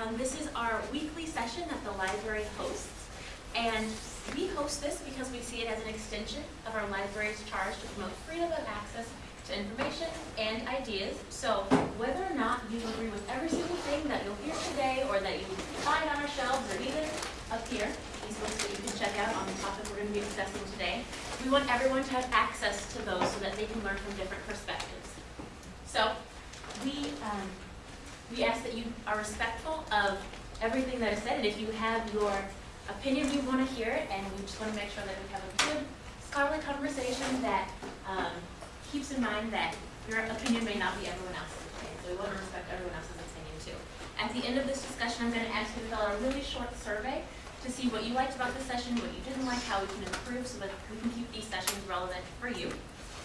Um, this is our weekly session that the library hosts. And we host this because we see it as an extension of our library's charge to promote freedom of access to information and ideas. So whether or not you agree with every single thing that you'll hear today or that you find on our shelves or even up here, these books that you can check out on the topic we're going to be discussing today, we want everyone to have access to those so that they can learn from different perspectives. So we, um, we ask that you are respectful of everything that is said, and if you have your opinion, we want to hear it, and we just want to make sure that we have a good scholarly conversation that um, keeps in mind that your opinion may not be everyone else's opinion, so we want to respect everyone else's opinion too. At the end of this discussion, I'm going to ask you to fill out a really short survey to see what you liked about the session, what you didn't like, how we can improve so that we can keep these sessions relevant for you.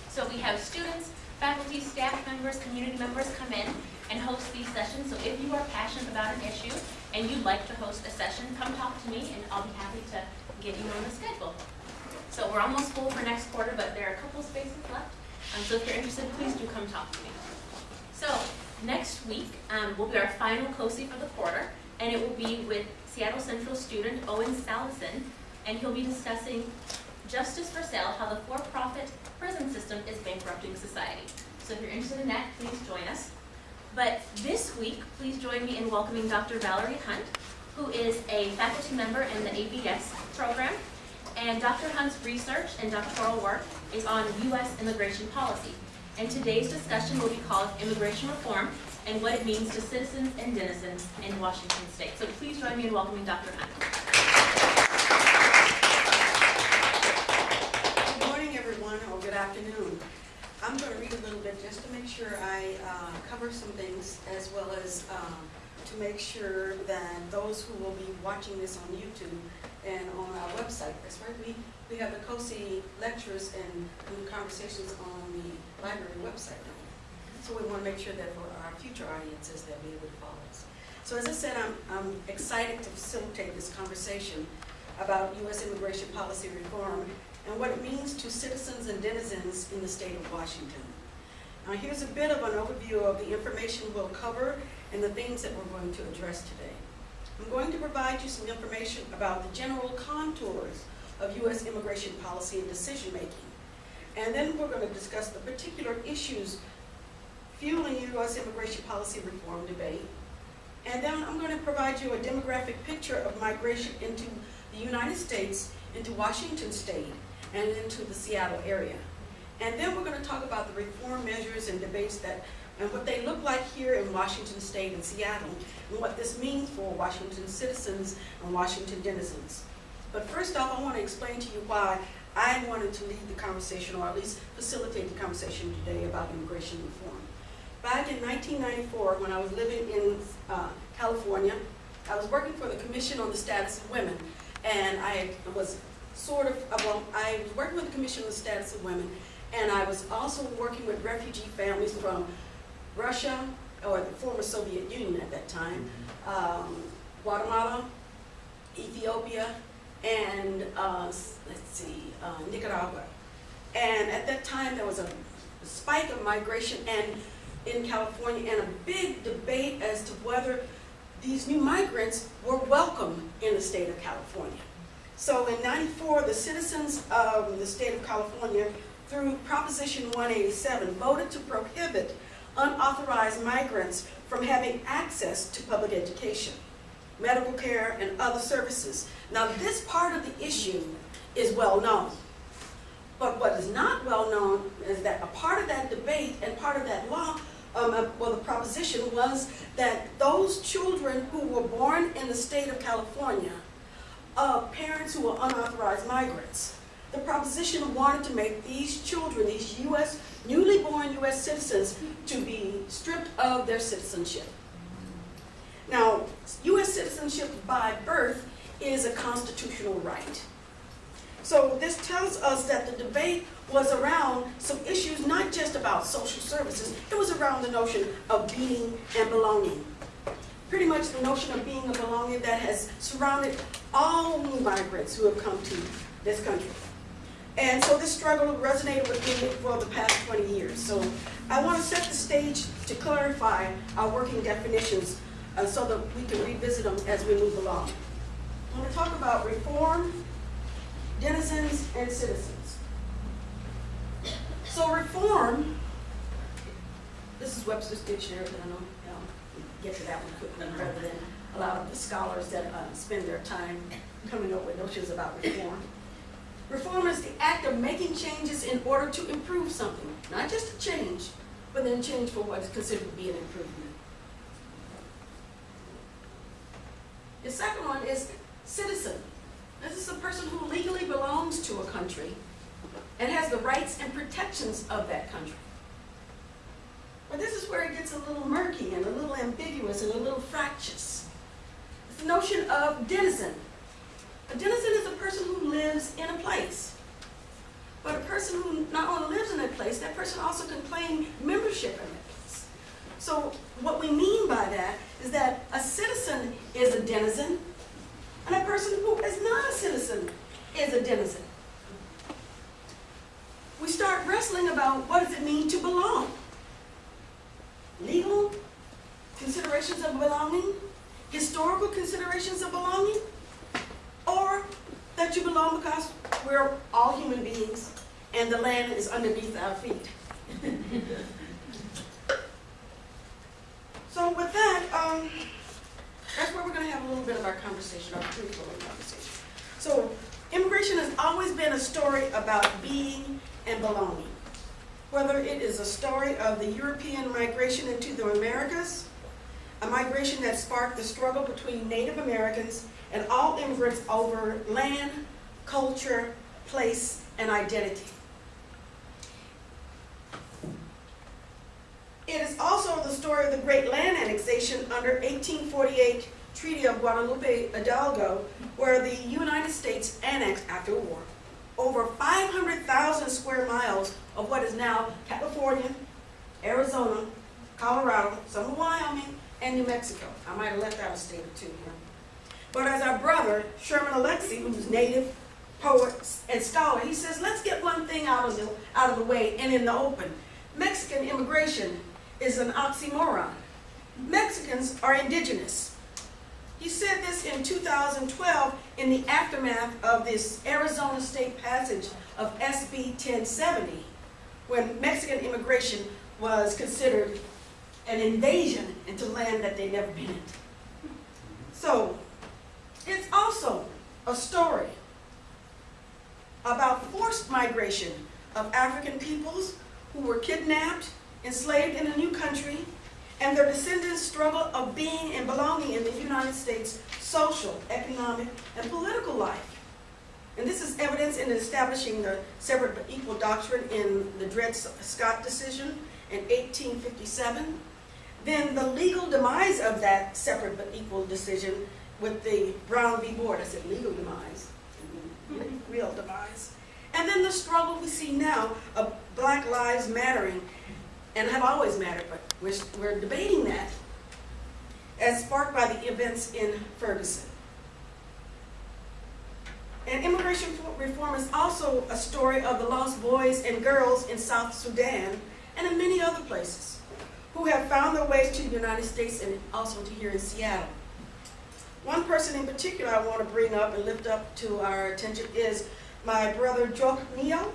So we have students, faculty, staff members, community members come in and host these sessions. So if you are passionate about an issue and you'd like to host a session, come talk to me and I'll be happy to get you on the schedule. So we're almost full for next quarter, but there are a couple spaces left. Um, so if you're interested, please do come talk to me. So next week um, will be our final COSI for the quarter, and it will be with Seattle Central student Owen Salison, and he'll be discussing Justice for Sale, how the for-profit prison system is bankrupting society. So if you're interested in that, please join us. But this week, please join me in welcoming Dr. Valerie Hunt, who is a faculty member in the ABS program. And Dr. Hunt's research and doctoral work is on U.S. immigration policy. And today's discussion will be called Immigration Reform and what it means to citizens and denizens in Washington State. So please join me in welcoming Dr. Hunt. Good morning, everyone, or good afternoon. I'm going to read a little bit just to make sure I uh, cover some things, as well as um, to make sure that those who will be watching this on YouTube and on our website, that's right, we, we have the COSI lectures and conversations on the library website now. So we want to make sure that for our future audiences, be able to follow us. So as I said, I'm, I'm excited to facilitate this conversation about U.S. immigration policy reform and what it means to citizens and denizens in the state of Washington. Now here's a bit of an overview of the information we'll cover and the things that we're going to address today. I'm going to provide you some information about the general contours of U.S. immigration policy and decision making. And then we're going to discuss the particular issues fueling U.S. immigration policy reform debate. And then I'm going to provide you a demographic picture of migration into the United States, into Washington State, and into the Seattle area. And then we're going to talk about the reform measures and debates that, and what they look like here in Washington State and Seattle, and what this means for Washington citizens and Washington denizens. But first off, I want to explain to you why I wanted to lead the conversation, or at least facilitate the conversation today about immigration reform. Back in 1994, when I was living in uh, California, I was working for the Commission on the Status of Women, and I was sort of, uh, well, I was working with the Commission on the Status of Women, and I was also working with refugee families from Russia, or the former Soviet Union at that time, um, Guatemala, Ethiopia, and uh, let's see, uh, Nicaragua. And at that time, there was a spike of migration and in California and a big debate as to whether these new migrants were welcome in the state of California. So in 94, the citizens of the state of California, through Proposition 187, voted to prohibit unauthorized migrants from having access to public education, medical care, and other services. Now, this part of the issue is well known. But what is not well known is that a part of that debate and part of that law, um, uh, well, the proposition was that those children who were born in the state of California, of parents who were unauthorized migrants, the proposition wanted to make these children, these U.S., newly born U.S. citizens, to be stripped of their citizenship. Now, U.S. citizenship by birth is a constitutional right. So this tells us that the debate was around some issues not just about social services, it was around the notion of being and belonging. Pretty much the notion of being a belonging that has surrounded all migrants who have come to this country. And so this struggle resonated with me for the past 20 years. So I want to set the stage to clarify our working definitions uh, so that we can revisit them as we move along. I'm gonna talk about reform, denizens, and citizens. So reform, this is Webster's dictionary, I know, get to that one quickly rather than a lot of the scholars that uh, spend their time coming up with notions about reform. Reform is the act of making changes in order to improve something, not just a change, but then change for what is considered to be an improvement. The second one is citizen. This is a person who legally belongs to a country and has the rights and protections of that country. But this is where it gets a little murky and a little ambiguous and a little fractious. It's the notion of denizen. A denizen is a person who lives in a place. But a person who not only lives in that place, that person also can claim membership in that place. So what we mean by that is that a citizen is a denizen, and a person who is not a citizen is a denizen. We start wrestling about what does it mean to belong? Legal considerations of belonging, historical considerations of belonging, or that you belong because we're all human beings and the land is underneath our feet. so with that, um, that's where we're going to have a little bit of our conversation, our fruitful conversation. So immigration has always been a story about being and belonging. Whether it is a story of the European migration into the Americas, a migration that sparked the struggle between Native Americans and all immigrants over land, culture, place, and identity. It is also the story of the great land annexation under 1848 Treaty of Guadalupe Hidalgo, where the United States annexed after the war over 500,000 square miles of what is now California, Arizona, Colorado, some of Wyoming, and New Mexico. I might have left out a state or two here. But as our brother, Sherman Alexie, who's native, poet, and scholar, he says, let's get one thing out of the, out of the way and in the open. Mexican immigration is an oxymoron. Mexicans are indigenous. He said this in 2012 in the aftermath of this Arizona state passage of SB 1070, when Mexican immigration was considered an invasion into land that they'd never been into. So, it's also a story about forced migration of African peoples who were kidnapped, enslaved in a new country, and their descendants' struggle of being and belonging in the United States social, economic, and political life. And this is evidence in establishing the separate but equal doctrine in the Dred Scott decision in 1857. Then the legal demise of that separate but equal decision with the Brown v. Board, I said legal demise, mm-hmm. real demise. And then the struggle we see now of Black Lives Mattering, and have always mattered, but we're, we're debating that, as sparked by the events in Ferguson. And immigration reform is also a story of the lost boys and girls in South Sudan and in many other places who have found their ways to the United States and also to here in Seattle. One person in particular I want to bring up and lift up to our attention is my brother Jock Neo,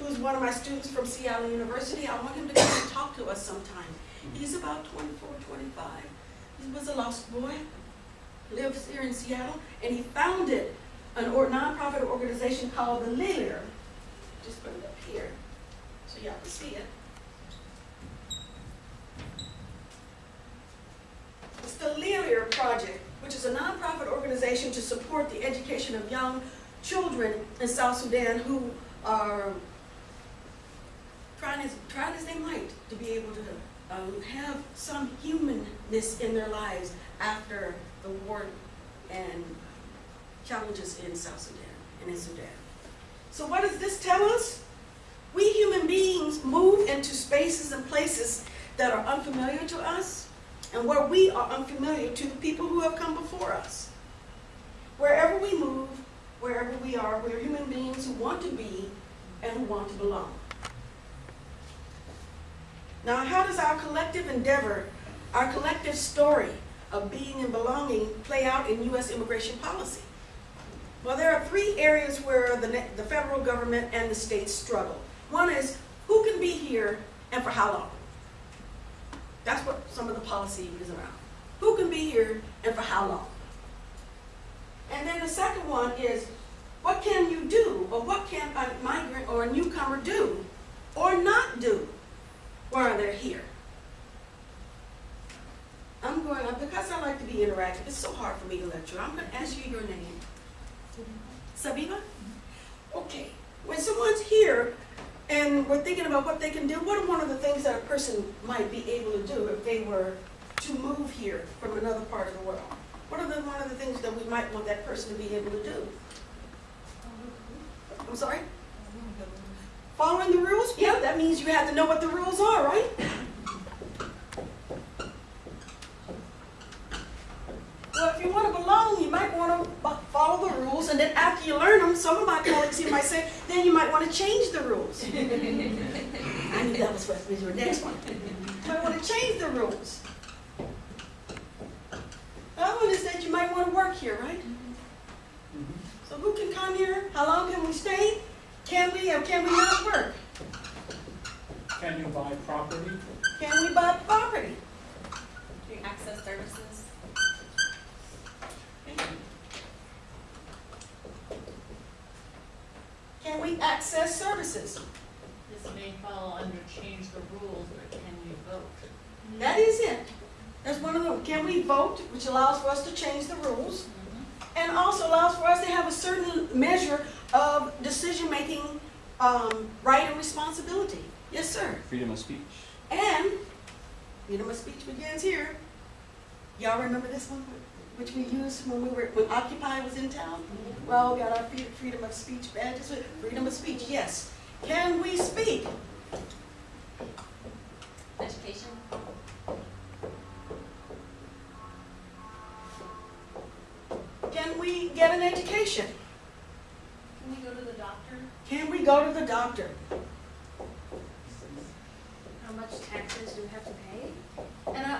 who's one of my students from Seattle University. I want him to come and talk to us sometime. He's about 24, 25. He was a lost boy, lives here in Seattle, and he founded an or nonprofit organization called the Lear. Just put it up here so y'all can see it. It's the Lear Project, which is a nonprofit organization to support the education of young children in South Sudan who are trying as, as they might to be able to um, have some humanness in their lives after the war and challenges in South Sudan and in Sudan. So what does this tell us? We human beings move into spaces and places that are unfamiliar to us and where we are unfamiliar to the people who have come before us. Wherever we move, wherever we are, we're human beings who want to be and who want to belong. Now, how does our collective endeavor, our collective story of being and belonging play out in U.S. immigration policy? Well, there are three areas where the, the federal government and the states struggle. One is who can be here and for how long? That's what some of the policy is around. Who can be here and for how long? And then the second one is what can you do or what can a migrant or a newcomer do or not do while they're here? I'm going, up because I like to be interactive, it's so hard for me to lecture. I'm going to ask you your name. Sabiba? Okay. When someone's here and we're thinking about what they can do, what are one of the things that a person might be able to do if they were to move here from another part of the world? What are the, one of the things that we might want that person to be able to do? I'm sorry? Following the rules? Yeah, that means you have to know what the rules are, right? Well, if you want to belong, you might want to follow the rules, and then after you learn them, some of my colleagues here might say, then you might want to change the rules. I knew that was what was your next one. You might want to change the rules. The other one is that you might want to work here, right? Mm-hmm. So who can come here? How long can we stay? Can we or can we not work? Can you buy property? Can we buy property? Can you access services? Can we access services? This may fall under change the rules, but can we vote? That is it. That's one of them. Can we vote, which allows for us to change the rules, mm-hmm. and also allows for us to have a certain measure of decision-making um, right and responsibility. Yes, sir. Freedom of speech. And freedom of speech begins here. Y'all remember this one, which we used when we were when Occupy was in town? Well we all got our freedom of speech badges. with Freedom of speech, yes. Can we speak? Education? Can we get an education? Can we go to the doctor? Can we go to the doctor? How much taxes do we have to pay? And uh,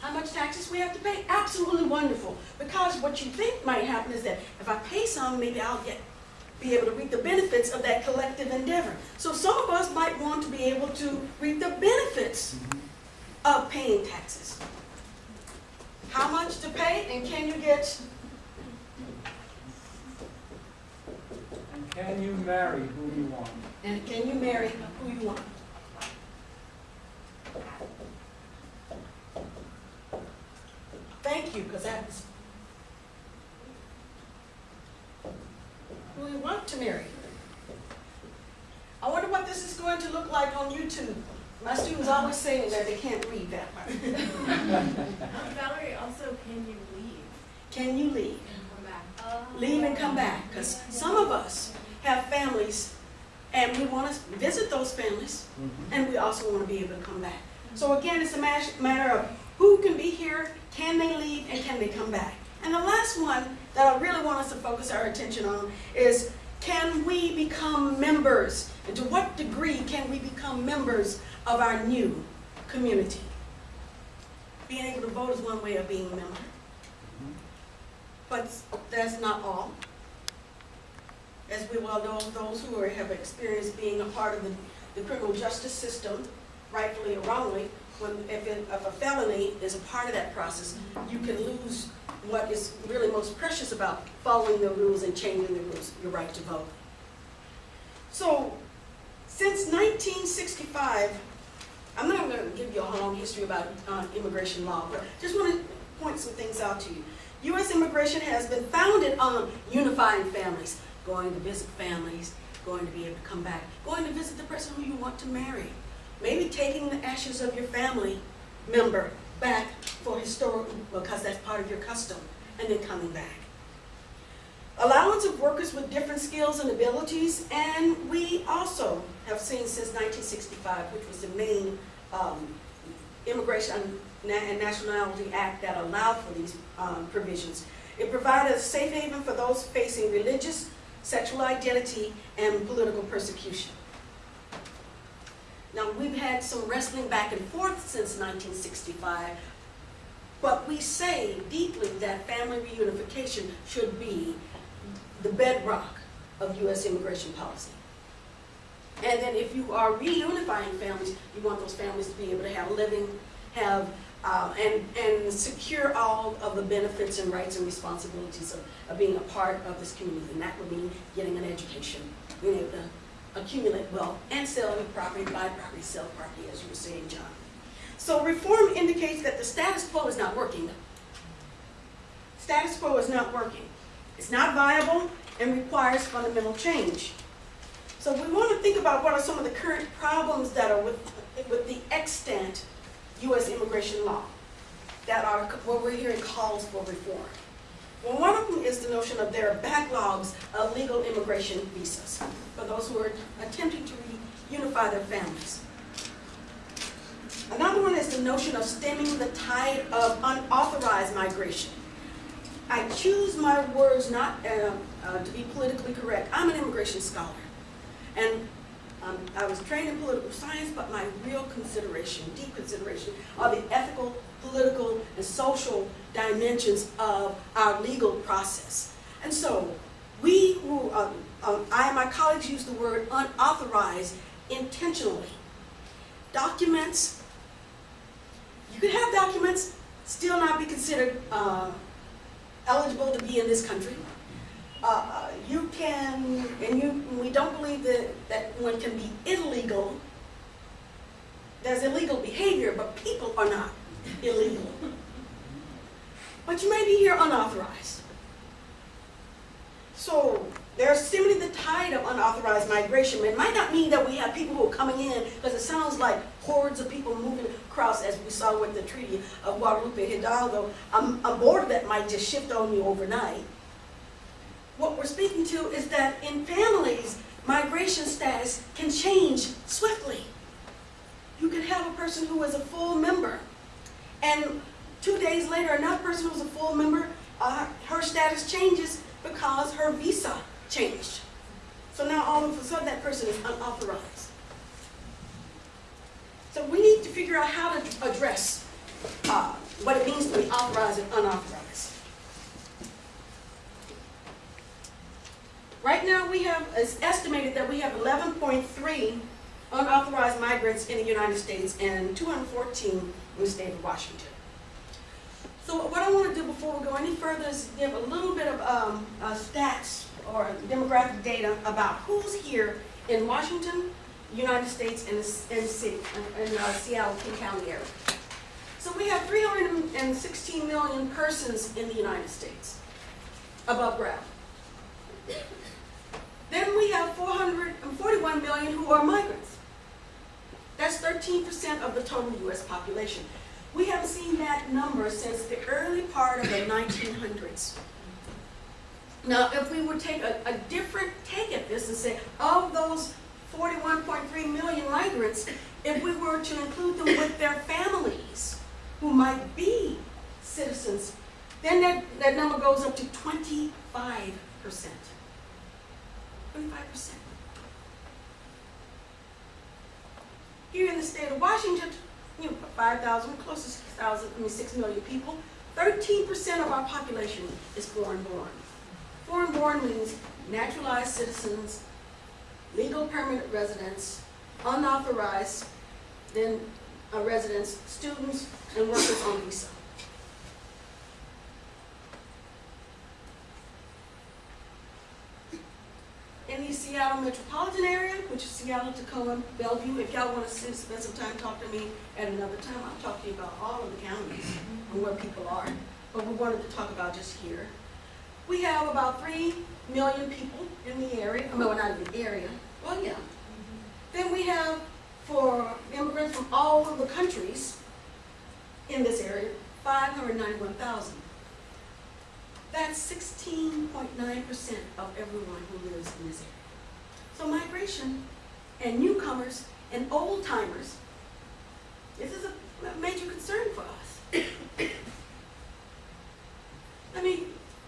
how much taxes we have to pay? Absolutely wonderful. Because what you think might happen is that if I pay some, maybe I'll get, be able to reap the benefits of that collective endeavor. So some of us might want to be able to reap the benefits of paying taxes. How much to pay and can you get, can you marry who you want? and can you marry who you want? Thank you, because that's who you want to marry. I wonder what this is going to look like on YouTube. My students always saying that they can't read that part. Um, Valerie, also, can you leave Can you leave? and come back? Leave and come back, because some of us have families, and we want to visit those families, mm-hmm. and we also want to be able to come back. So mm-hmm. again, it's a matter of who can be here, can they leave, and can they come back? And the last one that I really want us to focus our attention on is, can we become members? And to what degree can we become members of our new community? Being able to vote is one way of being a member. Mm-hmm. But that's not all. As we well know, those who are, have experienced being a part of the, the criminal justice system, rightfully or wrongly, when, if, it, if a felony is a part of that process, you can lose what is really most precious about following the rules and changing the rules, your right to vote. So, since 1965, I'm not going to give you a long history about uh, immigration law, but just want to point some things out to you. U.S. immigration has been founded on unifying families, going to visit families, going to be able to come back, going to visit the person who you want to marry, maybe taking the ashes of your family member back for historical, because that's part of your custom, and then coming back. Allowance of workers with different skills and abilities, and we also have seen since 1965, which was the main um, Immigration and Nationality Act that allowed for these um, provisions. It provided a safe haven for those facing religious, sexual identity, and political persecution. Now, we've had some wrestling back and forth since 1965, But we say deeply that family reunification should be the bedrock of U.S. immigration policy. And then if you are reunifying families, you want those families to be able to have a living, have, uh, and, and secure all of the benefits and rights and responsibilities of, of being a part of this community. And that would mean getting an education, being able to accumulate wealth, and selling property, buy property, sell property, as you were saying, John. So reform indicates that the status quo is not working. Status quo is not working. It's not viable and requires fundamental change. So we want to think about what are some of the current problems that are with, with the extant U.S. immigration law that are, what we're hearing calls for reform. Well, one of them is the notion of there are backlogs of legal immigration visas for those who are attempting to reunify their families. Another one is the notion of stemming the tide of unauthorized migration. I choose my words not uh, uh, to be politically correct. I'm an immigration scholar. And um, I was trained in political science, but my real consideration, deep consideration, are the ethical, political, and social dimensions of our legal process. And so, we who, um, um, I and my colleagues use the word unauthorized intentionally. Documents, you can have documents, still not be considered uh, eligible to be in this country. Uh, you can, and you, we don't believe that, that one can be illegal. There's illegal behavior, but people are not illegal. But you may be here unauthorized. So there's stemming the tide of unauthorized migration. It might not mean that we have people who are coming in, because it sounds like hordes of people moving across, as we saw with the Treaty of Guadalupe Hidalgo. Um, a border that might just shift on you overnight. What we're speaking to is that in families, migration status can change swiftly. You can have a person who is a full member, and two days later, another person who's a full member, uh, her status changes because her visa changed. So now all of a sudden that person is unauthorized. So we need to figure out how to address uh, what it means to be authorized and unauthorized. Right now, we have, it's estimated that we have 11.3 unauthorized migrants in the United States and 214 in the state of Washington. So what I want to do before we go any further is give a little bit of um, uh, stats or demographic data about who's here in Washington, United States, and the in, city, in uh, Seattle, King County area. So we have 316 million persons in the United States above ground. Then we have 441 million who are migrants. That's 13% of the total U.S. population. We haven't seen that number since the early part of the 1900s. Now, if we would take a, a different take at this and say, of those 41.3 million migrants, if we were to include them with their families, who might be citizens, then that, that number goes up to 25%. 25%. Here in the state of Washington, you know, 5,000, close to 6,000, I mean 6 million people, 13% of our population is foreign born. Foreign born means naturalized citizens, legal permanent residents, unauthorized, then uh, residents, students, and workers on visa. In the Seattle metropolitan area, which is Seattle, Tacoma, Bellevue. If y'all want to spend some time, talk to me at another time. I'll talk to you about all of the counties and where people are. But we wanted to talk about just here. We have about three million people in the area. I mean, well, not in the area. Well, yeah. Then we have, for immigrants from all of the countries in this area, 591,000. That's 16.9% of everyone who lives in this area. So migration and newcomers and old timers, this is a major concern for us. Let me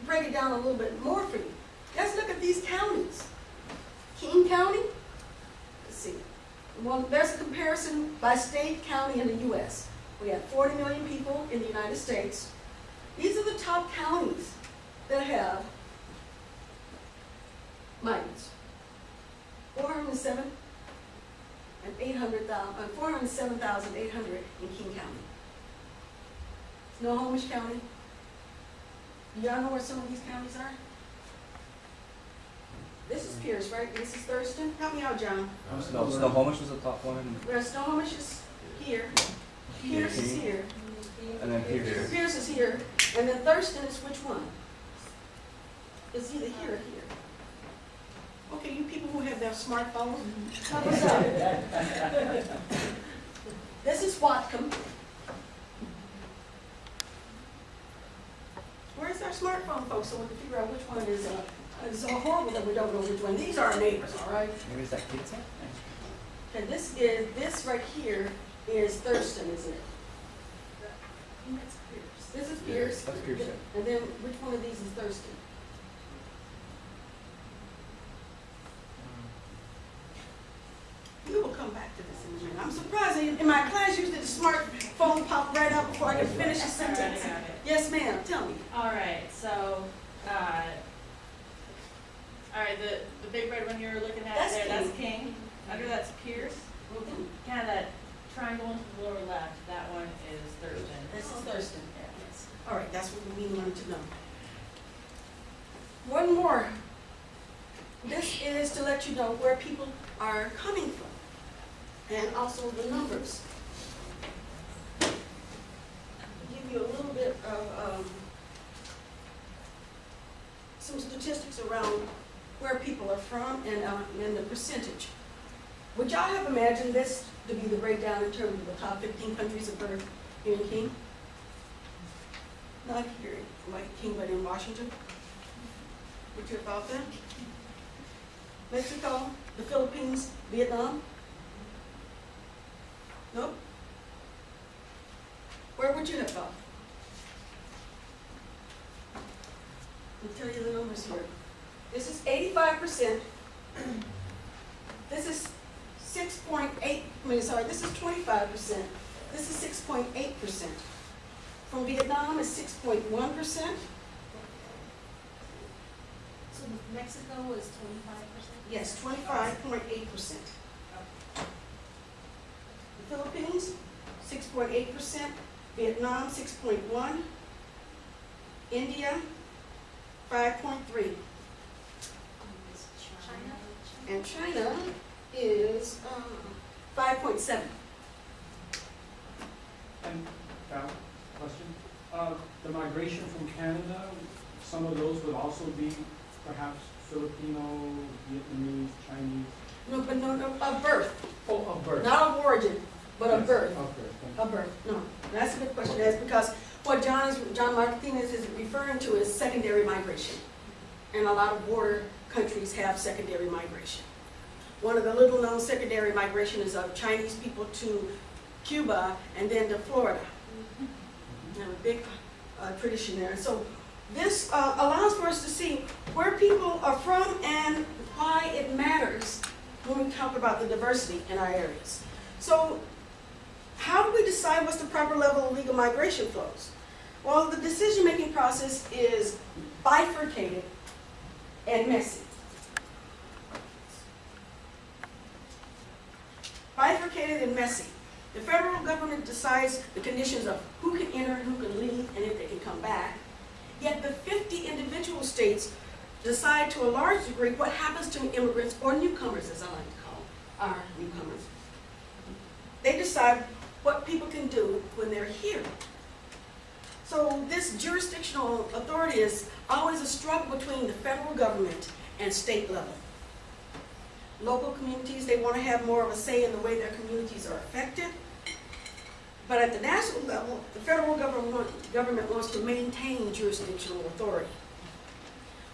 break it down a little bit more for you. Let's look at these counties. King County, let's see. Well, there's a comparison by state, county, in the U.S. We have 40 million people in the United States. These are the top counties that have migrants. 407 and 800,000, uh, 407,800 in King County. Snohomish County. Y'all know where some of these counties are? This is Pierce, right? This is Thurston. Help me out, John. No, Snohomish was the top one, Where Snohomish is here, Pierce is here, and then Pierce. Pierce is here, and then Thurston is which one? It's either here or here. Okay, you people who have their smartphones, help us out. This is Whatcom. Where's our smartphone folks, so we can figure out which one is, uh, it's so horrible that we don't know which one. These are our neighbors, all right? Maybe it's that pizza? And this is, this right here is Thurston, isn't it? This is Pierce. That's Pierce. And then which one of these is Thurston? We will come back to this in a minute. I'm surprised, in my class, usually the smartphone popped right up before I could finish the sentence. Yes, ma'am, tell me. All right, so, uh, all right, the, the big red one you're looking at That's there, that's King. King. Under that's Pierce. Kind of that triangle into the lower left, that one is Thurston. This is Thurston. Yeah. Yes. All right, that's what we wanted to know. One more. This is to let you know where people are coming from, and also the numbers. Give you a little bit of, um, some statistics around where people are from and, uh, and the percentage. Would y'all have imagined this to be the breakdown in terms of the top fifteen countries of birth here in King? Not here, like King, but in Washington? Would you have thought that? Mexico, the Philippines, Vietnam? No? Where would you have gone? Let me tell you the numbers here. This is 85%. this is 6.8, I mean, sorry, this is 25%. This is 6.8%. From Vietnam is 6.1%. So Mexico was 25%? Yes, 25.8%. Philippines, six point eight percent. Vietnam, six point one. India, five point three. China? And China is, um, five point seven. And, Val, question? Uh, the migration from Canada, some of those would also be perhaps Filipino, Vietnamese, Chinese? No, but no, no, of birth, Oh, of birth. not of origin, but of birth. Of birth, thank. Of birth, no. That's a good question, that's because what John is, John Martinez is referring to is secondary migration. And a lot of border countries have secondary migration. One of the little-known secondary migration is of Chinese people to Cuba and then to Florida. They have a big uh, tradition there. So this uh, allows for us to see where people are from and why it matters when we talk about the diversity in our areas. So how do we decide what's the proper level of legal migration flows? Well, the decision-making process is bifurcated and messy. Bifurcated and messy. The federal government decides the conditions of who can enter who can leave and if they can come back. Yet the 50 individual states decide to a large degree what happens to immigrants or newcomers, as I like to call our newcomers. They decide what people can do when they're here. So this jurisdictional authority is always a struggle between the federal government and state level. Local communities, they want to have more of a say in the way their communities are affected. But at the national level, the federal government, government wants to maintain jurisdictional authority.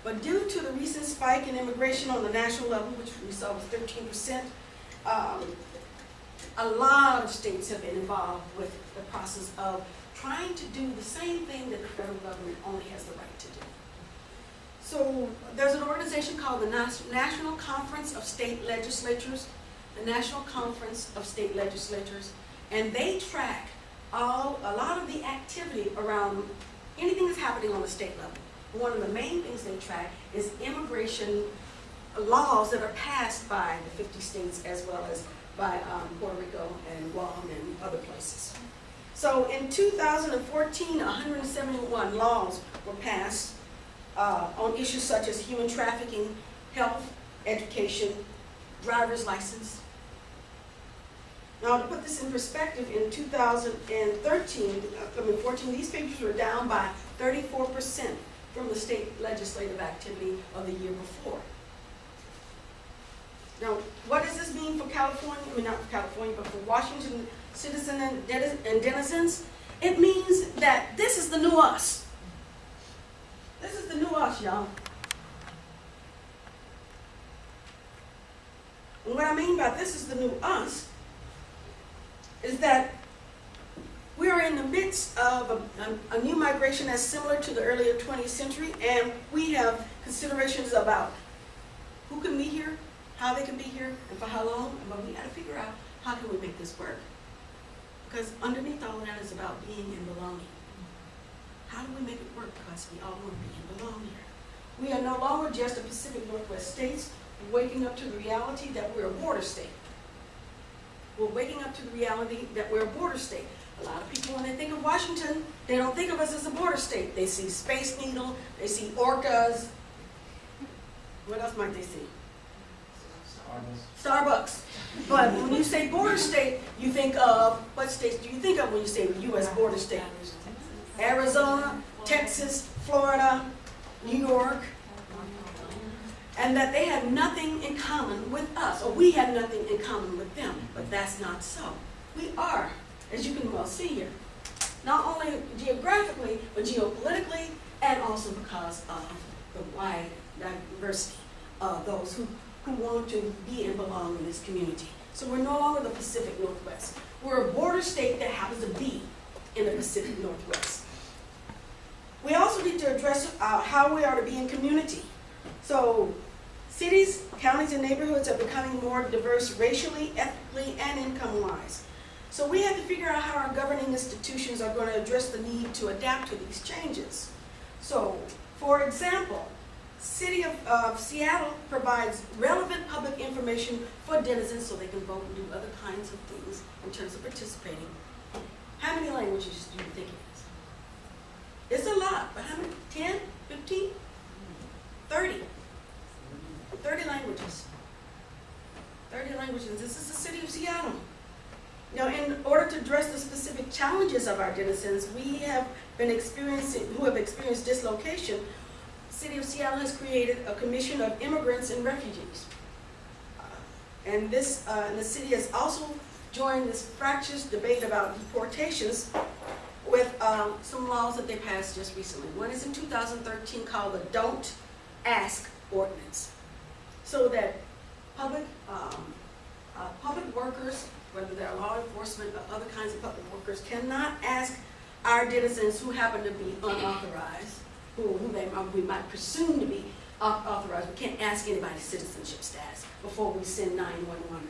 But due to the recent spike in immigration on the national level, which we saw was thirteen percent, um, a lot of states have been involved with the process of trying to do the same thing that the federal government only has the right to do. So there's an organization called the National Conference of State Legislatures, the National Conference of State Legislatures, and they track all, a lot of the activity around anything that's happening on the state level. One of the main things they track is immigration laws that are passed by the fifty states as well as by um, Puerto Rico and Guam and other places. So in 2014, 171 laws were passed uh, on issues such as human trafficking, health, education, driver's license. Now, to put this in perspective, in 2013, uh, I mean 14, these figures were down by 34% from the state legislative activity of the year before. Now, what does this mean for California, I mean, not for California, but for Washington citizens and deni- and denizens? It means that this is the new us. This is the new us, y'all. And what I mean by this is the new us is that we are in the midst of a, a, a new migration that's similar to the earlier 20th century, and we have considerations about who can be here, how they can be here, and for how long, but we gotta figure out how can we make this work. Because underneath all of that is about being and belonging. How do we make it work? Because we all want to be and belong here. We are no longer just the Pacific Northwest states waking up to the reality that we're a border state. We're waking up to the reality that we're a border state. A lot of people, when they think of Washington, they don't think of us as a border state. They see Space Needle, they see orcas. What else might they see? Starbucks. But when you say border state, you think of, what states do you think of when you say U.S. border state? Arizona, Texas, Florida, New York. And that they have nothing in common with us, or we have nothing in common with them. But that's not so. We are, as you can well see here, not only geographically, but geopolitically, and also because of the wide diversity of those who, who want to be and belong in this community. So we're no longer the Pacific Northwest. We're a border state that happens to be in the Pacific Northwest. We also need to address uh, how we are to be in community. So cities, counties, and neighborhoods are becoming more diverse racially, ethnically, and income-wise. So we have to figure out how our governing institutions are going to address the need to adapt to these changes. So, for example, City of, Seattle provides relevant public information for denizens so they can vote and do other kinds of things in terms of participating. How many languages do you think it is? It's a lot, but how many? 10, 15, 30? 30 languages. 30 languages. This is the city of Seattle. Now, in order to address the specific challenges of our denizens, we have been experiencing, who have experienced dislocation, City of Seattle has created a commission of immigrants and refugees. And this, uh, and the city has also joined this fractious debate about deportations with um, some laws that they passed just recently. One is in 2013 called the Don't Ask Ordinance. So that public, um, uh, public workers, whether they're law enforcement or other kinds of public workers, cannot ask our denizens who happen to be unauthorized, who, who they, uh, we might presume to be authorized, we can't ask anybody's citizenship status before we send 911.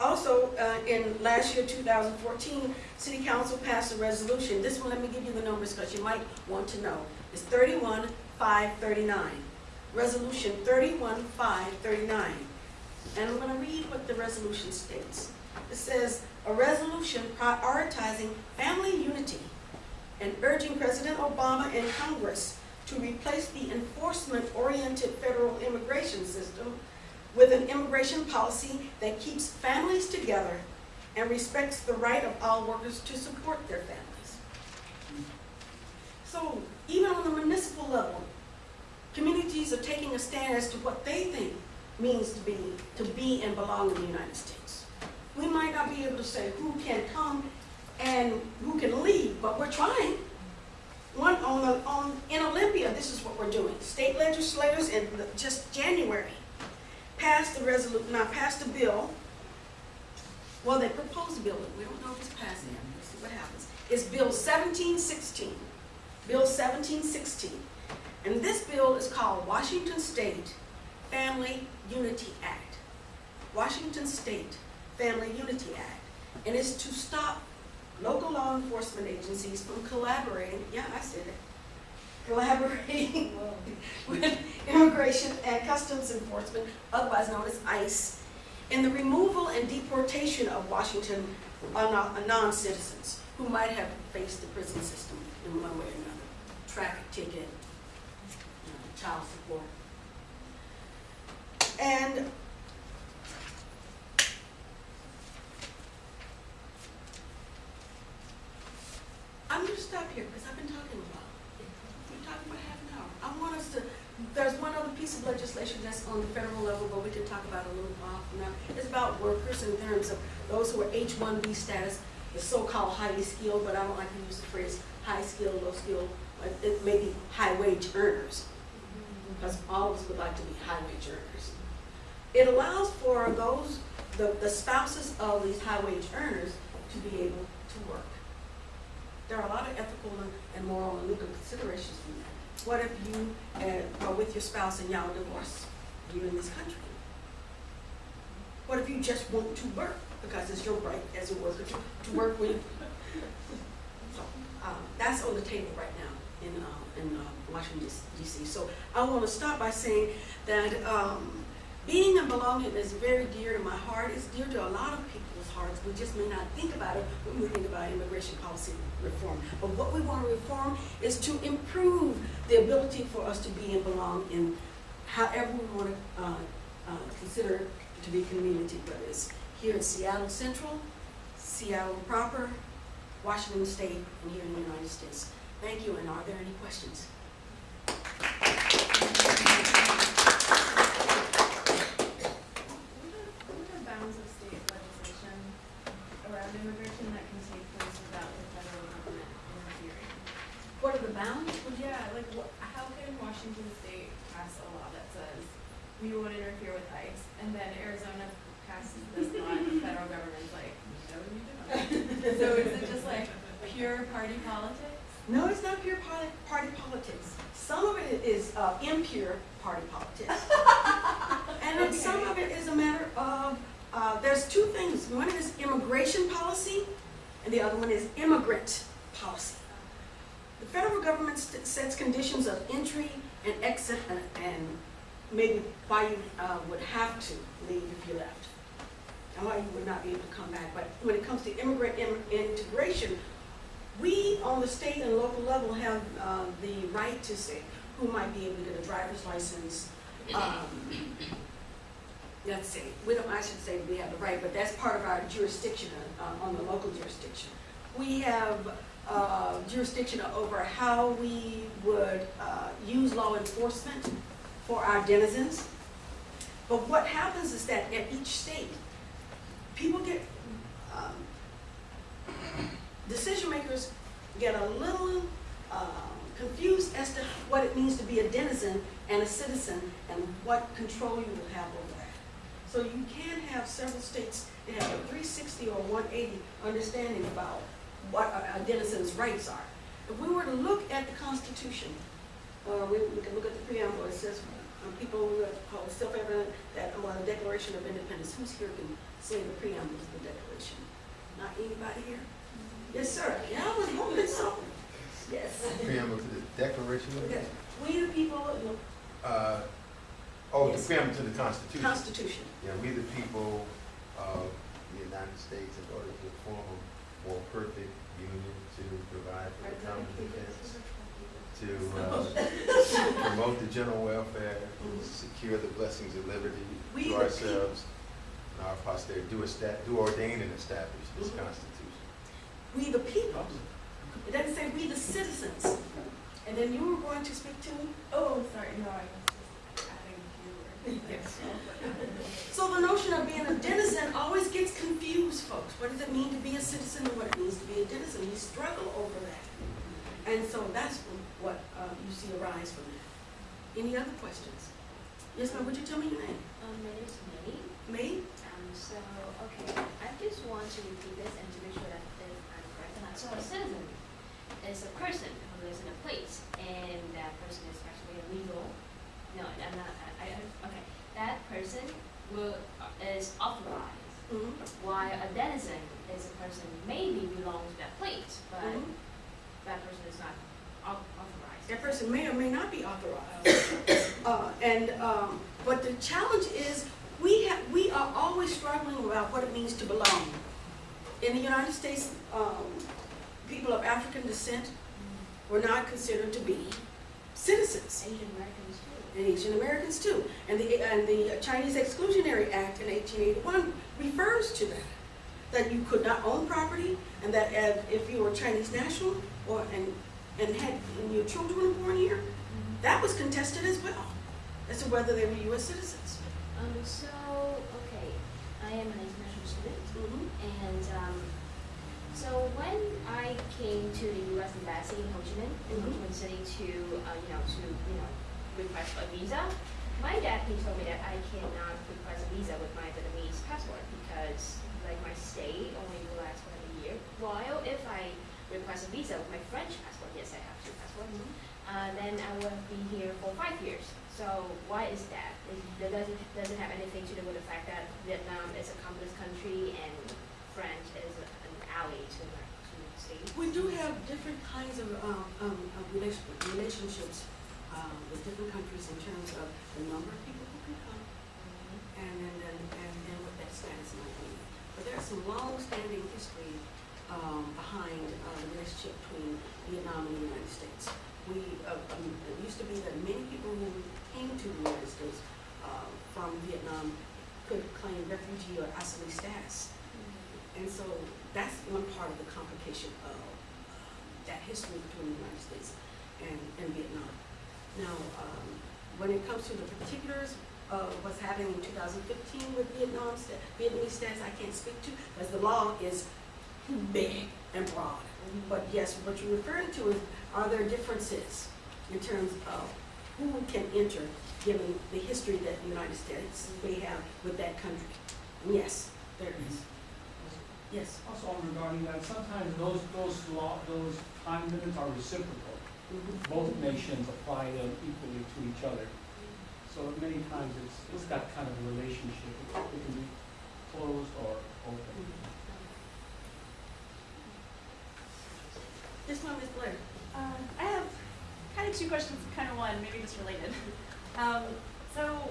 Also, uh, in last year, 2014, City Council passed a resolution. This one, let me give you the numbers because you might want to know. It's 31539. Resolution 31539. And I'm going to read what the resolution states. It says, "A resolution prioritizing family unity and urging President Obama and Congress to replace the enforcement-oriented federal immigration system with an immigration policy that keeps families together and respects the right of all workers to support their families." So even on the municipal level, communities are taking a stand as to what they think means to be, to be and belong in the United States. We might not be able to say who can come and who can leave, but we're trying. One on the, on, in Olympia, this is what we're doing. State legislators in the- just January passed the resolu, not passed a bill. Well, they proposed a bill, we don't know if it's passed yet. We'll see what happens. It's Bill seventeen sixteen. Bill seventeen sixteen. And this bill is called Washington State Family Unity Act. Washington State Family Unity Act. And it's to stop local law enforcement agencies from collaborating, yeah, I said it, collaborating with Immigration and Customs Enforcement, otherwise known as ICE, in the removal and deportation of Washington non- non-citizens who might have faced the prison system in one way or another, traffic ticket, child support. And I'm gonna stop here because I've been talking a while. We're talking about half an hour. I want us to, there's one other piece of legislation that's on the federal level, but we can talk about it a little from now. It's about workers in terms of those who are H-1B status, the so-called highly skilled, but I don't like to use the phrase high skilled, low skilled, but it may be high wage earners, because all of us would like to be high wage earners. It allows for those, the, the spouses of these high wage earners to be able to work. There are a lot of ethical and- moral and legal considerations from that. What if you uh, are with your spouse and y'all divorce? You in this country? What if you just want to work because it's your right as a worker to, to work with? So, um, that's on the table right now in, uh, in uh, Washington DC. So I want to start by saying that um, being and belonging is very dear to my heart. It's dear to a lot of people's hearts. We just may not think about it when we think about immigration policy reform. But what we want to reform is to improve the ability for us to be and belong in however we want to uh, uh, consider to be community, whether it's here in Seattle Central, Seattle proper, Washington State, and here in the United States. Thank you, and are there any questions? What are the bounds of state legislation around immigration that can take place without the federal government interfering? What are the bounds? Well, yeah, like, how can Washington State pass a law that says we won't interfere with ICE, and then Arizona passes this law, and the federal government's like, no, you don't. So is it just like pure party politics? No, it's not pure party, party politics. Some of it is uh, impure party politics. And then some of it is a matter of, uh, there's two things. One is immigration policy, and the other one is immigrant policy. The federal government sets conditions of entry and exit and, and maybe why you uh, would have to leave if you left. And why you would not be able to come back. But when it comes to immigrant im- integration, we on the state and local level have uh, the right to say who might be able to get a driver's license. Um, Let's see, we don't, I should say we have the right, but that's part of our jurisdiction uh, on the local jurisdiction. We have uh, jurisdiction over how we would uh, use law enforcement for our denizens. But what happens is that at each state, people get, um, decision makers get a little um, confused as to what it means to be a denizen and a citizen and what control you will have over that. So you can have several states that have a 360 or 180 understanding about what a a denizen's rights are. If we were to look at the Constitution, or we we can look at the preamble, it says, uh, people who have called self-evident that, well, the Declaration of Independence, who's here can say the preamble to the Declaration? Not anybody here? Yes, sir. Yeah, I was hoping so. Yes. Preamble to the Declaration of Okay. We the people, you know, Uh, oh, the Yes. preamble to the Constitution. Constitution. Yeah, we the people of the United States in order to form a more perfect union to provide for the common defense, to uh, promote the general welfare, Mhm. secure the blessings of liberty We to ourselves and our posterity, do do ordain and establish this Mhm. Constitution. We the people. It doesn't say we the citizens. And then you were going to speak to me? Oh, sorry, no, I was just adding a few words. Yes. So the notion of being a denizen always gets confused, folks. What does it mean to be a citizen and what it means to be a denizen? We struggle over that. And so that's what uh, you see arise from that. Any other questions? Yes, ma'am, would you tell me your name? Um, my name is May. May? Um, so, okay, I just want to repeat this and to make sure that I'm correct or not. So a citizen is a person who lives in a place and that person is actually illegal. No, I'm not, Okay, that person will, is authorized, Mhm. while a denizen is a person maybe belongs to that place, but Mhm. that person is not authorized. That person may or may not be authorized. Uh, and, um, but the challenge is, we have, we are always struggling about what it means to belong. In the United States, um, people of African descent were not considered to be citizens. Asian Americans too. And Asian Americans too. And the, and the Chinese Exclusionary Act in eighteen eighty-one refers to that. That you could not own property, and that if- if you were Chinese national, or, and, and had, and your children born here, that was contested as well, as to whether they were US citizens. Um, so, okay, I am an international student, and, um, so when I came to the US Embassy in Ho Chi Minh, in Ho Chi Minh City to, uh, you know, to, you know, request a visa, my dad, he told me that I cannot request a visa with my Vietnamese passport because, like, my stay only will last for a year. While if I request a visa with my French passport, yes, I have two passports, uh, then I will be here for five years. So why is that? Is, that doesn't, doesn't have anything to do with the fact that Vietnam is a communist country and French is an ally to the, to the state. We do have different kinds of, um, um, relationships, um, with different countries in terms of the number of people who can come, and then, and, and then what that status might be. But there's some long-standing history, um, behind, uh, the relationship between Vietnam and the United States. We, uh, um, it used to be that many people who came to the United States, uh, from Vietnam could claim refugee or asylum status. And so that's one part of the complication of um, that history between the United States and, and Vietnam. Now, um, when it comes to the particulars of what's happening in 2015 with Vietnam, Vietnamese status, I can't speak to, because the law is big and broad. But yes, what you're referring to is, are there differences in terms of who can enter, given the history that the United States may have with that country? And yes, there is. Yes. Also regarding that, sometimes those, those law, those time limits are reciprocal. Both nations apply them equally to each other. So many times it's, it's that kind of a relationship. It it can be closed or open. This one is Blair. Um, I have kind of two questions, kind of one, maybe just related. Um, so,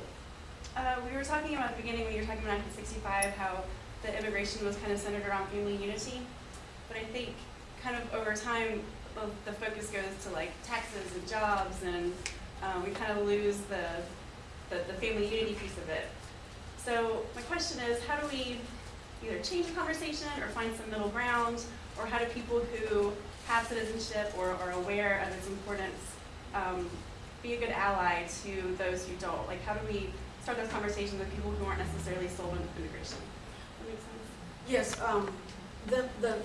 uh, we were talking about at the beginning when you were talking about 1965, how the immigration was kind of centered around family unity. But I think kind of over time, the, the focus goes to like taxes and jobs, and uh, we kind of lose the, the, the family unity piece of it. So my question is, how do we either change the conversation or find some middle ground, or how do people who have citizenship or are aware of its importance um, be a good ally to those who don't? Like, how do we start those conversations with people who aren't necessarily sold on immigration? That makes sense. Yes, um, the, the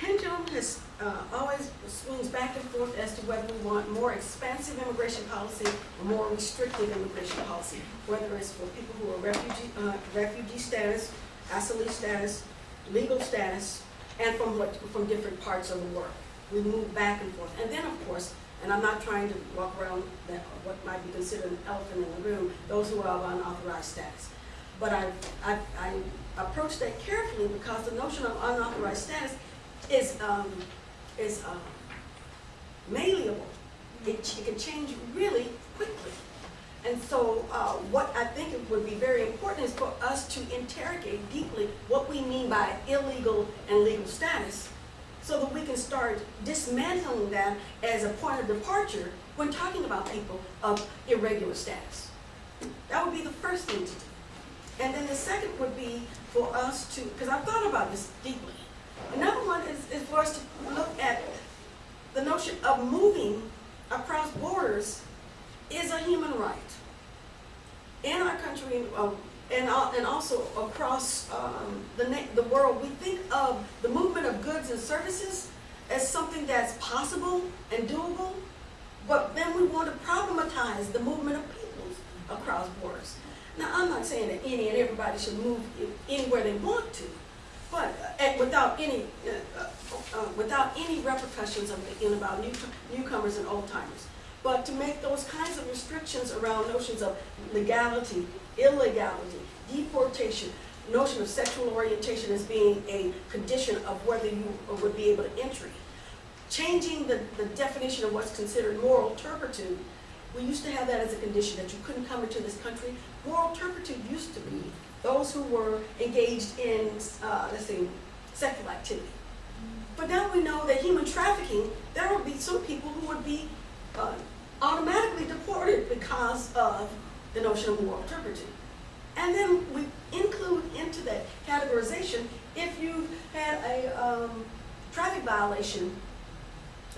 pendulum has, uh, always swings back and forth as to whether we want more expansive immigration policy or more restrictive immigration policy, whether it's for people who are refugee, uh, refugee status, asylum status, legal status, and from what, from different parts of the world. We move back and forth. And then, of course, and I'm not trying to walk around that, what might be considered an elephant in the room, those who are of unauthorized status. But I, I, I approach that carefully because the notion of unauthorized status is, um, is, um, malleable. It, it can change really quickly. And so, uh, what I think would be very important is for us to interrogate deeply what we mean by illegal and legal status, so that we can start dismantling that as a point of departure when talking about people of irregular status. That would be the first thing to do. And then the second would be for us to, because I've thought about this deeply. Another one is, is for us to look at the notion of moving across borders is a human right. In our country, um, and, al- and also across um, the, the world, we think of the movement of goods and services as something that's possible and doable, but then we want to problematize the movement of peoples across borders. Now, I'm not saying that any and everybody should move anywhere they want to, but, uh, without any, uh, uh, uh, without any repercussions of, in about new, newcomers and old timers. But to make those kinds of restrictions around notions of legality, illegality, deportation, notion of sexual orientation as being a condition of whether you would be able to entry. Changing the, the definition of what's considered moral turpitude, we used to have that as a condition, that you couldn't come into this country. Moral turpitude used to be those who were engaged in, uh, let's see, sexual activity. But now we know that human trafficking, there will be some people who would be uh, automatically deported because of the notion of moral turpitude. And then we include into that categorization, if you had a um, traffic violation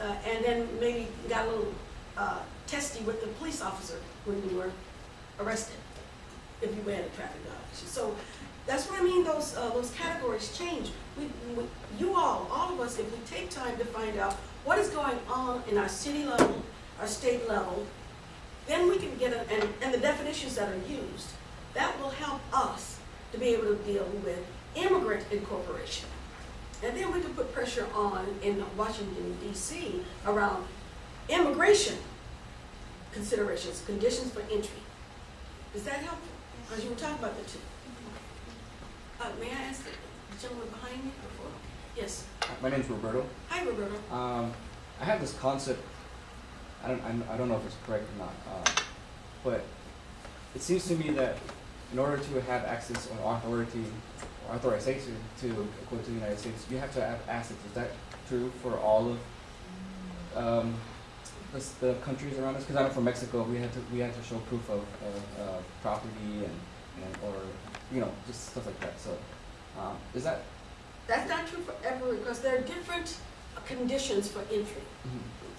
uh, and then maybe got a little uh, testy with the police officer when you were arrested, if you had a traffic violation. So that's what I mean, those, uh, those categories change. We, we, you all, all of us, if we take time to find out what is going on in our city level, our state level, then we can get, a, and, and the definitions that are used, that will help us to be able to deal with immigrant incorporation. And then we can put pressure on in Washington DC around immigration considerations, conditions for entry. Is that helpful? Because you were talking about the two. Uh, may I ask the gentleman behind me before? Yes. My name's Roberto. Hi, Roberto. Um, I have this concept. I don't. I'm, I don't know if it's correct or not. Uh, but it seems to me that in order to have access or authority or authorization to go to the United States, you have to have assets. Is that true for all of um, the, the countries around us? Because I'm from Mexico. We had to we had to show proof of, of uh, property and, and or you know just stuff like that. So um, is that That's not true for everyone, because there are different conditions for entry.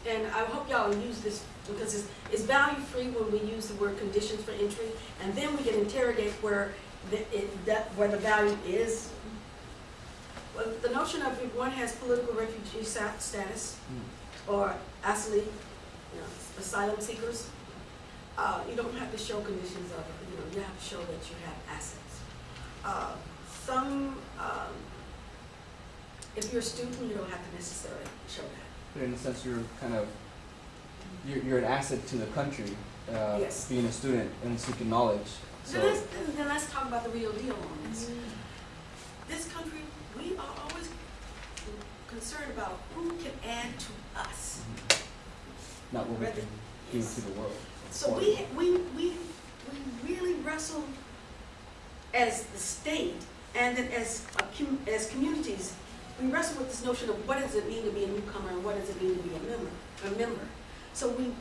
And I hope y'all use this, because it's, it's value-free when we use the word conditions for entry, and then we can interrogate where the, it, that, where the value is. Well, the notion of if one has political refugee status, Mm. or asylum, asylum seekers, uh, you don't have to show conditions of, you know, you have to show that you have assets. Uh, some, um, if you're a student, you don't have to necessarily show that. But in a sense, you're kind of, you're, you're an asset to the country, uh, Yes. being a student and seeking knowledge. So, Then let's, then- then let's talk about the real deal on this. This country, we are always concerned about who can add to us. Not what we Rather- can give to the world. So we, we, we, we really wrestle as the state and then as, a com- as communities, we wrestle with this notion of what does it mean to be a newcomer and what does it mean to be a member, a member. So we,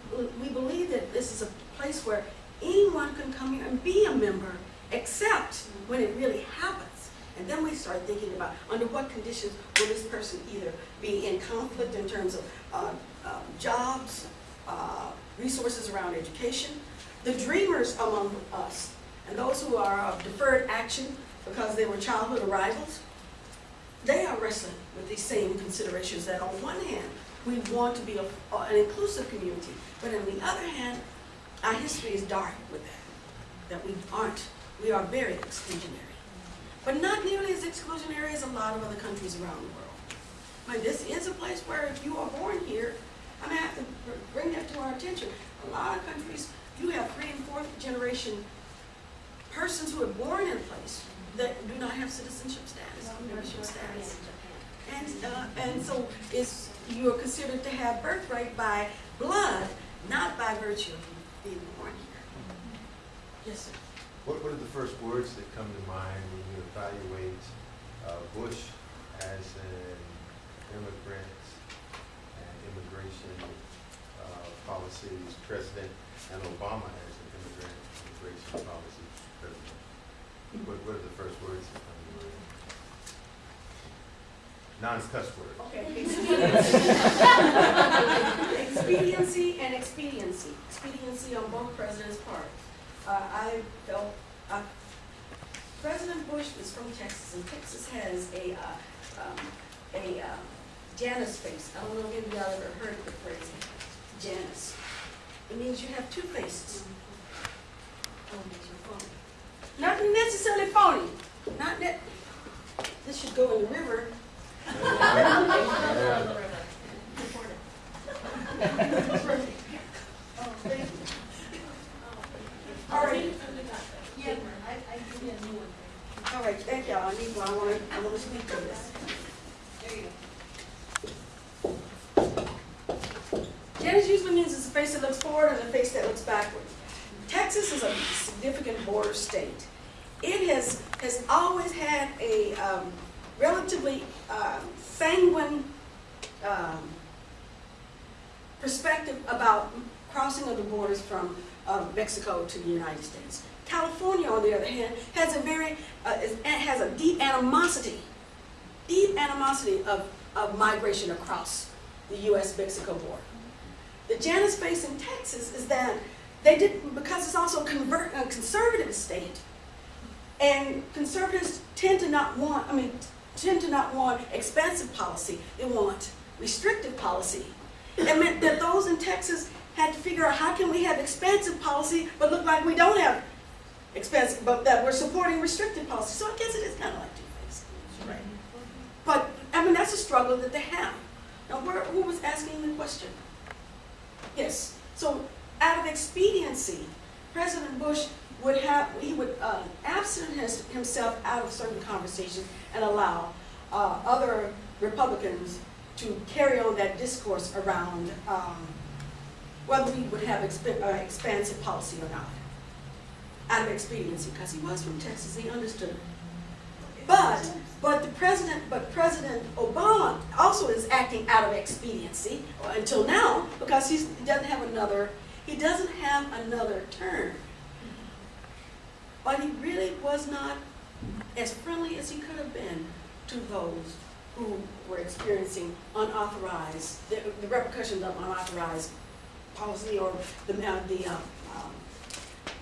we believe that this is a place where anyone can come here and be a member, except when it really happens. And then we start thinking about under what conditions will this person either be in conflict in terms of uh, um, jobs, uh, resources around education. The dreamers among us, and those who are of deferred action because they were childhood arrivals, they are wrestling with these same considerations that on one hand, we want to be a, an inclusive community, but on the other hand, our history is dark with that, that we aren't, we are very exclusionary. But not nearly as exclusionary as a lot of other countries around the world. Mean, this is a place where if you are born here, I mean, I have to bring that to our attention. A lot of countries, you have three and fourth generation persons who are born in a place that do not have citizenship status, membership status. And, uh, and so it's, you are considered to have birthright by blood, not by virtue of being born here. Yes, sir. What, what are the first words that come to mind when you evaluate uh, Bush as an immigrant and immigration uh, policies president and Obama as an immigrant immigration policy president? What, what are the first words that? Non-cuss words. Okay. Expediency and expediency, expediency on both presidents' part. Uh, I felt, uh, President Bush is from Texas, and Texas has a, uh, um, a, uh, Janus face. I don't know if y'all ever heard the phrase Janus. It means you have two faces. Oh, makes you phony. Not necessarily phony, not that, this should go in the river, All right. Yeah, I, I give you a new one. All right, thank y'all. I need, I wanna, I wanna speak to this. There you go. Janus usually means it's a face that looks forward and a face that looks backward. Texas is a significant border state. It has, has always had a um, relatively um, sanguine um, perspective about crossing of the borders from uh, Mexico to the United States. California, on the other hand, has a very, uh, has a deep animosity, deep animosity of, of migration across the U.S.-Mexico border. The Janus face in Texas is that they didn't, because it's also convert, a conservative state, and conservatives tend to not want, I mean, tend to not want expansive policy, they want restrictive policy. It meant that those in Texas had to figure out how can we have expansive policy, but look like we don't have expansive, but that we're supporting restrictive policy. So I guess it is kind of like two-faced. Right. But, I mean, that's a struggle that they have. Now, where, who was asking the question? Yes, so out of expediency, President Bush would have, he would uh, absent his, himself out of certain conversations and allow uh, other Republicans to carry on that discourse around um, whether we would have exp- uh, expansive policy or not. Out of expediency, because he was from Texas, he understood. But, but the president, but President Obama also is acting out of expediency until now because he doesn't have another, he doesn't have another term. But he really was not as friendly as he could have been to those who were experiencing unauthorized, the, the repercussions of unauthorized policy or the, uh, the, uh, um,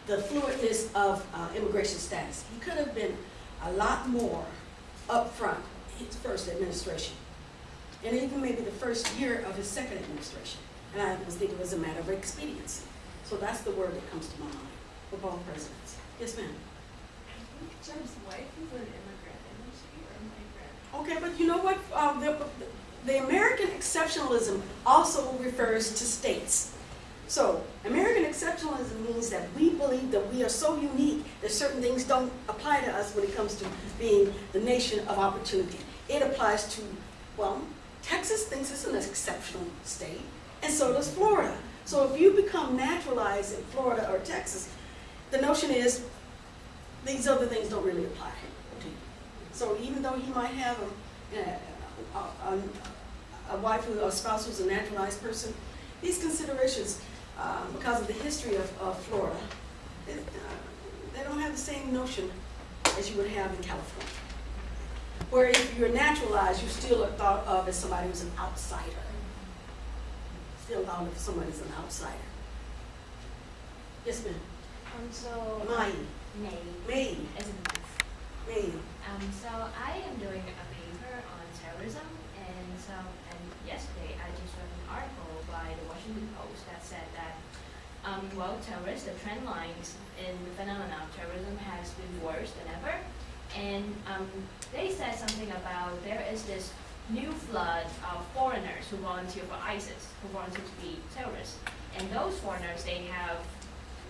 the fluidness of uh, immigration status. He could have been a lot more upfront his first administration, and even maybe the first year of his second administration. And I was thinking it was a matter of expediency. So that's the word that comes to my mind for both presidents. Yes, ma'am. I think Jim's wife is an immigrant, isn't she, or migrant? Okay, but you know what? Um, the, the American exceptionalism also refers to states. So, American exceptionalism means that we believe that we are so unique that certain things don't apply to us when it comes to being the nation of opportunity. It applies to, well, Texas thinks it's an exceptional state, and so does Florida. So if you become naturalized in Florida or Texas, the notion is these other things don't really apply to you. So even though he might have a, a, a, a wife or a spouse who's a naturalized person, these considerations, uh, because of the history of, of Florida, it, uh, they don't have the same notion as you would have in California. Where if you're naturalized, you still are thought of as somebody who's an outsider. Still thought of as somebody who's an outsider. Yes, ma'am. Um, so, Mai, May, May, May. Um, so I am doing a paper on terrorism, and so, and yesterday I just read an article by the Washington Post that said that, um, well, terrorists, the trend lines in the phenomenon of terrorism has been worse than ever. And, um, they said something about there is this new flood of foreigners who volunteer for ISIS, who volunteer to be terrorists. And those foreigners, they have,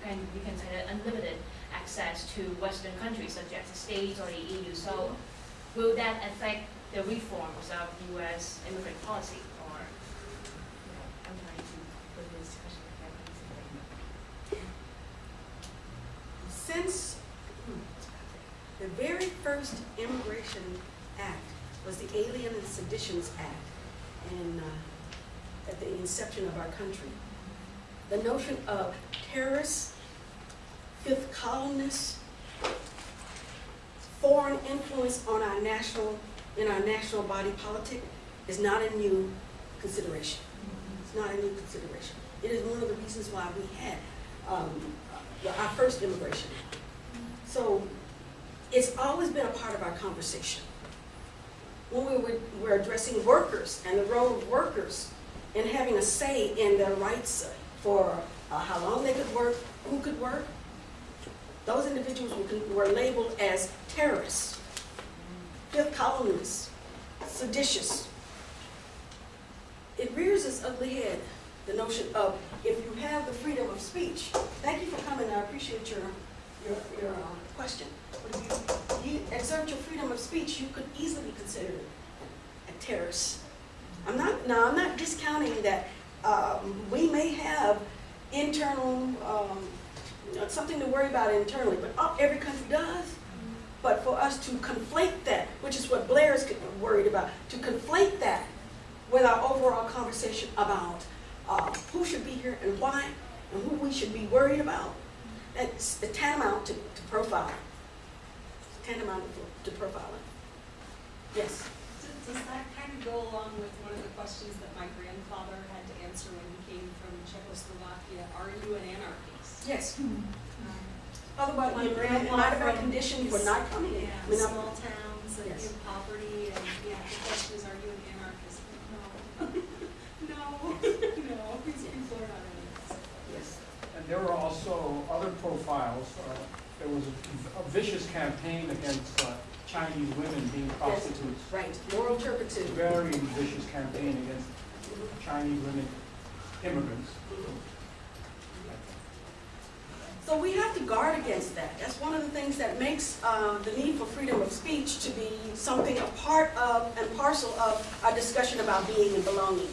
and we can say unlimited access to Western countries such as the States or the EU. So will that affect the reforms of U.S. immigrant policy or, you know, I'm trying to put this question together. Since the very first Immigration Act was the Alien and Seditions Act in, uh, at the inception of our country, the notion of terrorists, fifth columnists, foreign influence on our national, in our national body politic is not a new consideration. It's not a new consideration. It is one of the reasons why we had um, our first immigration. So it's always been a part of our conversation. When we were, were addressing workers and the role of workers and having a say in their rights for uh, how long they could work, who could work, those individuals were, were labeled as terrorists, fifth columnists, seditious. It rears its ugly head, the notion of if you have the freedom of speech. Thank you for coming, I appreciate your, your, your uh, question. But if you- you exert your freedom of speech, you could easily be considered a terrorist. I'm not, now, I'm not discounting that, um, we may have internal, um, something to worry about internally, but uh, every country does. But for us to conflate that, which is what Blair's worried about, to conflate that with our overall conversation about uh, who should be here and why, and who we should be worried about, that's tantamount to, to profiling. Tantamount to, profiling. Yes. Does that kind of go along with one of the questions that my grandfather had to answer when he came from Czechoslovakia? Are you an anarchist? Yes. Um, Otherwise, My grandma might have conditioned for not coming in. Yeah, I'm- small towns and Yes. in poverty, and yeah, the question is, are you an anarchist? No. No, no, these people are not anarchists. Yes. And there were also other profiles. Uh, There was a- a vicious campaign against uh, Chinese women being prostitutes. Right, moral turpitude. Very vicious campaign against Chinese women immigrants. So we have to guard against that. That's one of the things that makes uh, the need for freedom of speech to be something a part of and parcel of our discussion about being and belonging.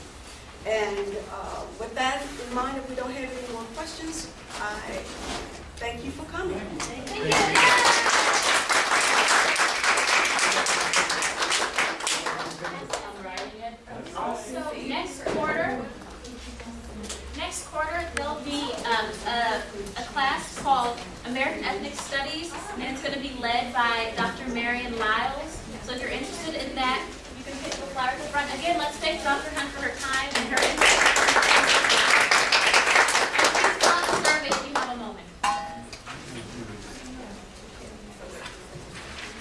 And uh, with that in mind, if we don't have any more questions, I thank you for coming. So next quarter, next quarter, there'll be um, a, a class called American Ethnic Studies, and it's going to be led by Dr. Marion Lyles. So if you're interested in that, Front. Again, let's thank Dr. Hunt for her time and her interest.